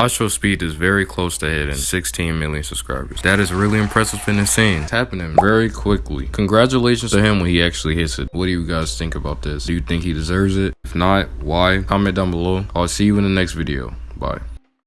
Astro Speed is very close to hitting 16 million subscribers. That is really impressive and insane. It's happening very quickly. Congratulations to him when he actually hits it. What do you guys think about this? Do you think he deserves it? If not, why? Comment down below. I'll see you in the next video. Bye.